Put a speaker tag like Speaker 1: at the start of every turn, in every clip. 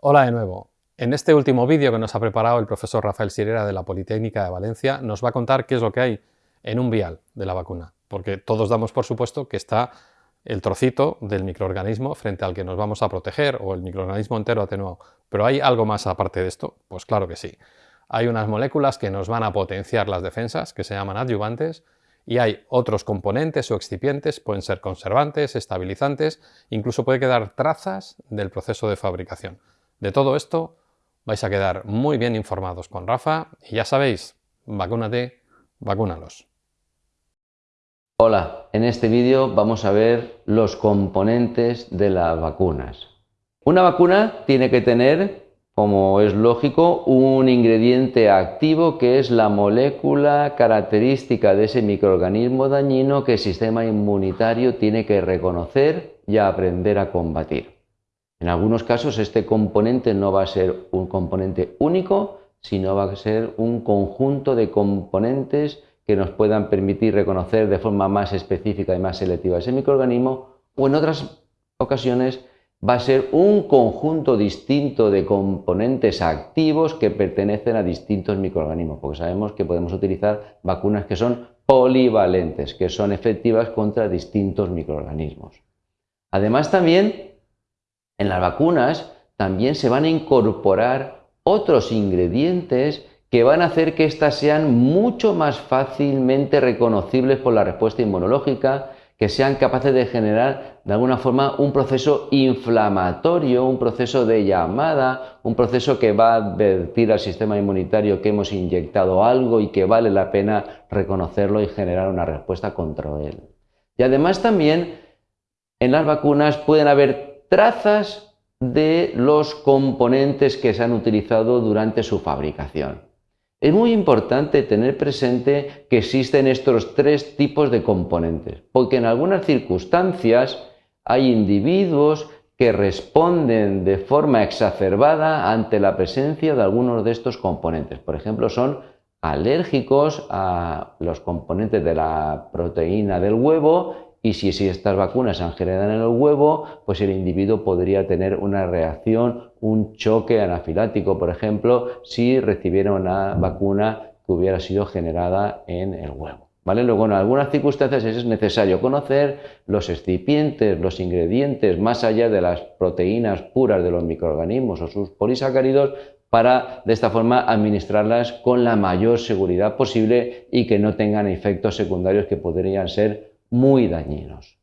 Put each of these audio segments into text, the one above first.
Speaker 1: Hola de nuevo. En este último vídeo que nos ha preparado el profesor Rafael Sirera de la Politécnica de Valencia nos va a contar qué es lo que hay en un vial de la vacuna, porque todos damos por supuesto que está el trocito del microorganismo frente al que nos vamos a proteger o el microorganismo entero atenuado. Pero ¿hay algo más aparte de esto? Pues claro que sí. Hay unas moléculas que nos van a potenciar las defensas, que se llaman adyuvantes, y hay otros componentes o excipientes, pueden ser conservantes, estabilizantes, incluso puede quedar trazas del proceso de fabricación. De todo esto vais a quedar muy bien informados con Rafa y ya sabéis, vacúnate, vacúnalos.
Speaker 2: Hola, en este vídeo vamos a ver los componentes de las vacunas. Una vacuna tiene que tener, como es lógico, un ingrediente activo que es la molécula característica de ese microorganismo dañino que el sistema inmunitario tiene que reconocer y aprender a combatir. En algunos casos este componente no va a ser un componente único, sino va a ser un conjunto de componentes que nos puedan permitir reconocer de forma más específica y más selectiva ese microorganismo, o en otras ocasiones va a ser un conjunto distinto de componentes activos que pertenecen a distintos microorganismos, porque sabemos que podemos utilizar vacunas que son polivalentes, que son efectivas contra distintos microorganismos. Además también en las vacunas también se van a incorporar otros ingredientes que van a hacer que éstas sean mucho más fácilmente reconocibles por la respuesta inmunológica, que sean capaces de generar de alguna forma un proceso inflamatorio, un proceso de llamada, un proceso que va a advertir al sistema inmunitario que hemos inyectado algo y que vale la pena reconocerlo y generar una respuesta contra él. Y además también en las vacunas pueden haber trazas de los componentes que se han utilizado durante su fabricación. Es muy importante tener presente que existen estos tres tipos de componentes, porque en algunas circunstancias hay individuos que responden de forma exacerbada ante la presencia de algunos de estos componentes. Por ejemplo, son alérgicos a los componentes de la proteína del huevo y si, estas vacunas se han generado en el huevo, pues el individuo podría tener una reacción, un choque anafilático, por ejemplo, si recibiera una vacuna que hubiera sido generada en el huevo. ¿Vale? Luego, en algunas circunstancias es necesario conocer los excipientes, los ingredientes, más allá de las proteínas puras de los microorganismos o sus polisacáridos, para de esta forma administrarlas con la mayor seguridad posible y que no tengan efectos secundarios que podrían ser muy dañinos.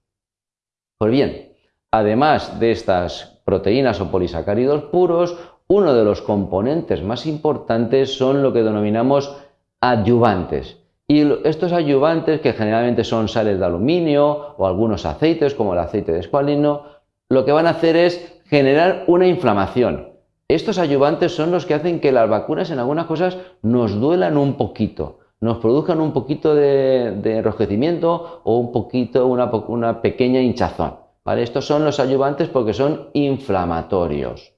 Speaker 2: Pues bien, además de estas proteínas o polisacáridos puros, uno de los componentes más importantes son lo que denominamos adyuvantes. Y estos adyuvantes, que generalmente son sales de aluminio o algunos aceites, como el aceite de escualino, lo que van a hacer es generar una inflamación. Estos adyuvantes son los que hacen que las vacunas en algunas cosas nos duelan un poquito nos produzcan un poquito de, enrojecimiento o un poquito, una, pequeña hinchazón. Estos son los ayudantes porque son inflamatorios,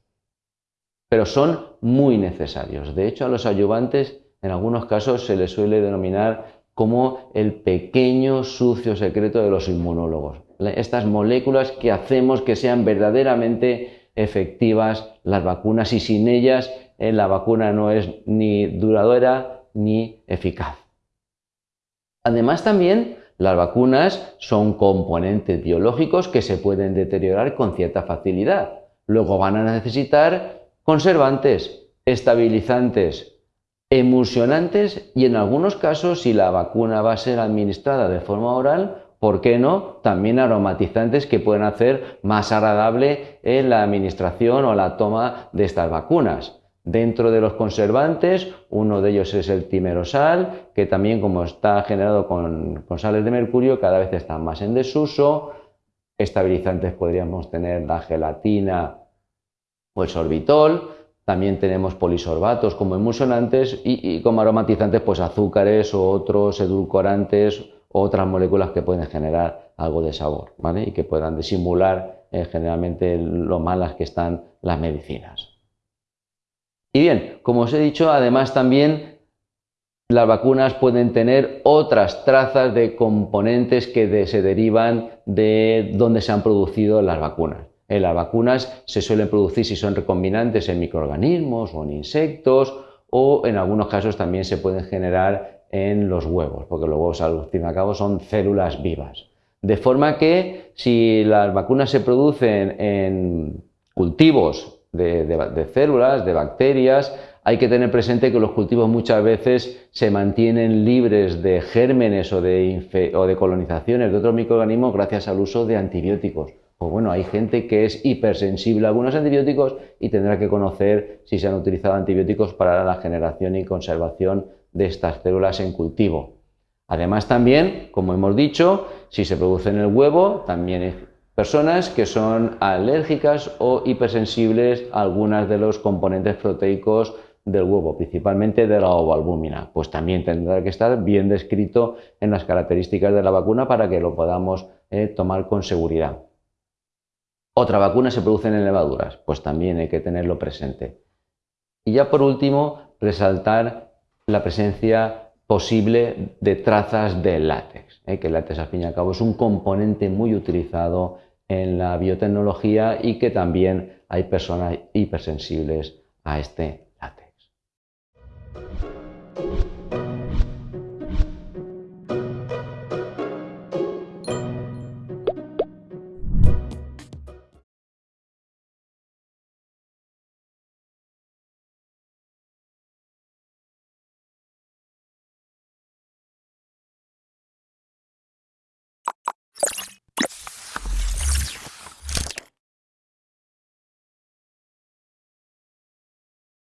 Speaker 2: pero son muy necesarios. De hecho, a los ayudantes en algunos casos se les suele denominar como el pequeño sucio secreto de los inmunólogos. Estas moléculas que hacemos que sean verdaderamente efectivas las vacunas y sin ellas eh, la vacuna no es ni duradera ni eficaz. Además también las vacunas son componentes biológicos que se pueden deteriorar con cierta facilidad. Luego van a necesitar conservantes, estabilizantes, emulsionantes y en algunos casos si la vacuna va a ser administrada de forma oral, ¿por qué no? También aromatizantes que pueden hacer más agradable en la administración o la toma de estas vacunas. Dentro de los conservantes, uno de ellos es el timerosal, que también como está generado con, sales de mercurio, cada vez está más en desuso. Estabilizantes podríamos tener la gelatina o el sorbitol. También tenemos polisorbatos como emulsionantes y, como aromatizantes, pues azúcares o otros edulcorantes o otras moléculas que pueden generar algo de sabor, ¿vale? Y que puedan disimular eh, generalmente lo malas que están las medicinas. Y bien, como os he dicho, además también las vacunas pueden tener otras trazas de componentes que se derivan de donde se han producido las vacunas. Eh, las vacunas se suelen producir si son recombinantes en microorganismos o en insectos o en algunos casos también se pueden generar en los huevos, porque los huevos al fin y al cabo son células vivas. De forma que si las vacunas se producen en cultivos de, células, de bacterias, hay que tener presente que los cultivos muchas veces se mantienen libres de gérmenes o de, o de colonizaciones de otros microorganismos gracias al uso de antibióticos. Pues bueno, hay gente que es hipersensible a algunos antibióticos y tendrá que conocer si se han utilizado antibióticos para la generación y conservación de estas células en cultivo. Además también, como hemos dicho, si se produce en el huevo, también personas que son alérgicas o hipersensibles a algunas de los componentes proteicos del huevo, principalmente de la ovalbúmina. Pues también tendrá que estar bien descrito en las características de la vacuna para que lo podamos eh, tomar con seguridad. Otra vacuna se produce en levaduras, pues también hay que tenerlo presente. Y ya por último, resaltar la presencia posible de trazas de látex, ¿eh? que el látex al fin y al cabo es un componente muy utilizado en la biotecnología y que también hay personas hipersensibles a este